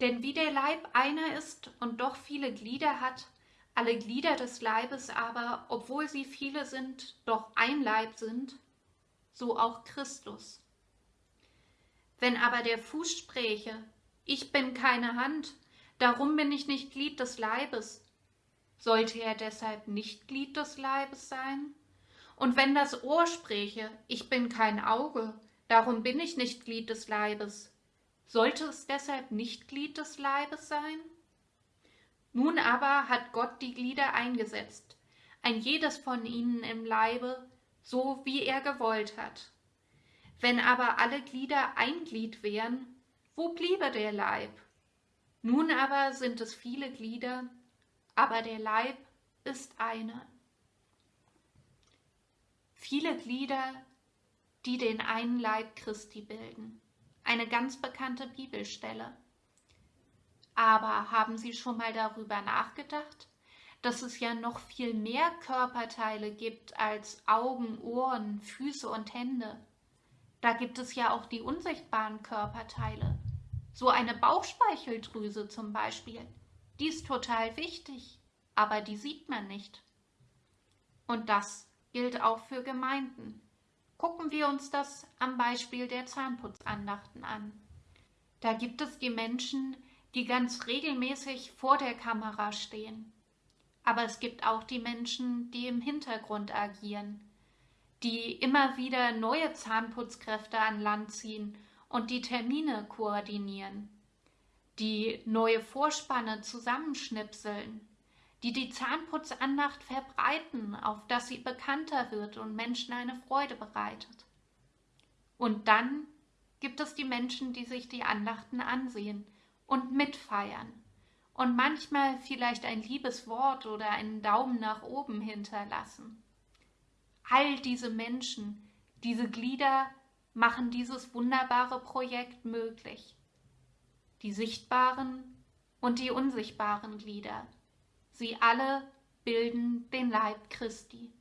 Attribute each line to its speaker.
Speaker 1: Denn wie der Leib einer ist und doch viele Glieder hat, alle Glieder des Leibes aber, obwohl sie viele sind, doch ein Leib sind, so auch Christus. Wenn aber der Fuß spräche, ich bin keine Hand, darum bin ich nicht Glied des Leibes, sollte er deshalb nicht Glied des Leibes sein? Und wenn das Ohr spräche, ich bin kein Auge, darum bin ich nicht Glied des Leibes, sollte es deshalb nicht Glied des Leibes sein? Nun aber hat Gott die Glieder eingesetzt, ein jedes von ihnen im Leibe, so wie er gewollt hat. Wenn aber alle Glieder ein Glied wären, wo bliebe der Leib? Nun aber sind es viele Glieder, aber der Leib ist eine. Viele Glieder, die den einen Leib Christi bilden eine ganz bekannte Bibelstelle. Aber haben Sie schon mal darüber nachgedacht, dass es ja noch viel mehr Körperteile gibt als Augen, Ohren, Füße und Hände? Da gibt es ja auch die unsichtbaren Körperteile. So eine Bauchspeicheldrüse zum Beispiel. Die ist total wichtig, aber die sieht man nicht. Und das gilt auch für Gemeinden. Gucken wir uns das am Beispiel der Zahnputzandachten an. Da gibt es die Menschen, die ganz regelmäßig vor der Kamera stehen. Aber es gibt auch die Menschen, die im Hintergrund agieren, die immer wieder neue Zahnputzkräfte an Land ziehen und die Termine koordinieren, die neue Vorspanne zusammenschnipseln, die die Zahnputzandacht verbreiten, auf dass sie bekannter wird und Menschen eine Freude bereitet. Und dann gibt es die Menschen, die sich die Andachten ansehen und mitfeiern und manchmal vielleicht ein liebes Wort oder einen Daumen nach oben hinterlassen. All diese Menschen, diese Glieder machen dieses wunderbare Projekt möglich. Die sichtbaren und die unsichtbaren Glieder. Sie alle bilden den Leib Christi.